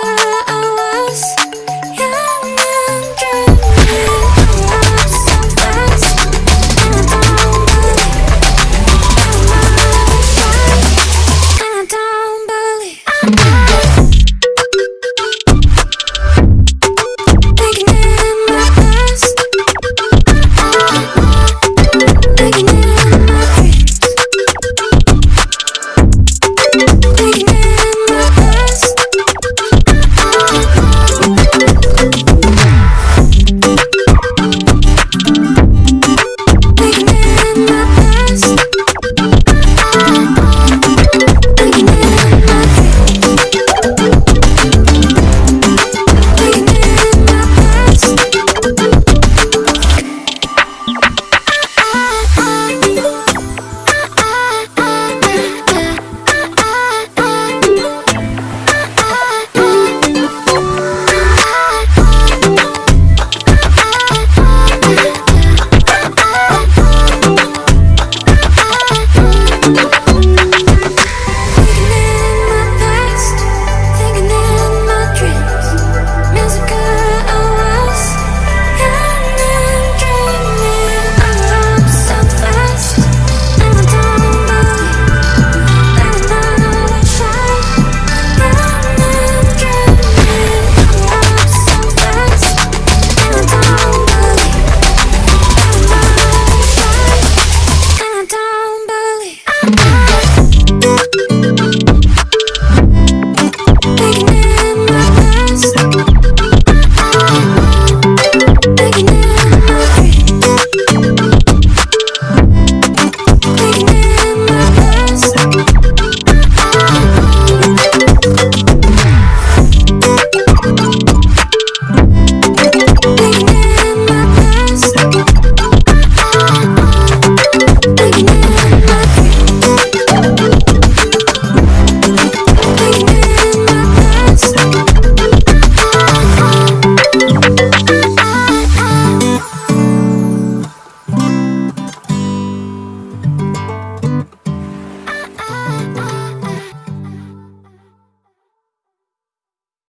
Ah.